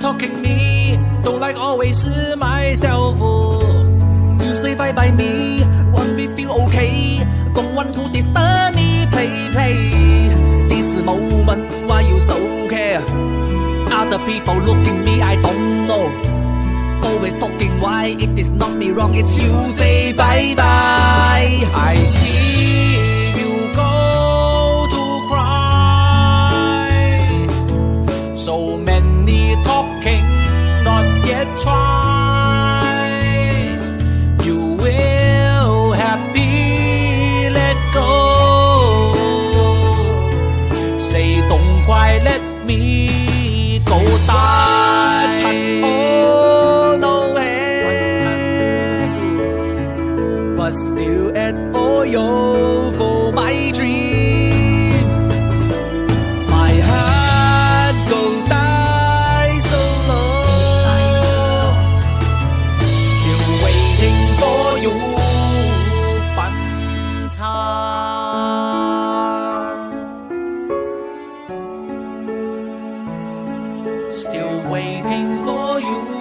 Talking me, don't like always myself. You say bye bye me, want me feel okay. Don't want to disturb me, play play. This moment why you so care? Other people looking me, I don't know. Always talking why it is not me wrong, it's you say bye bye. 快 let me go die. Oh but still at all you for my still waiting for you.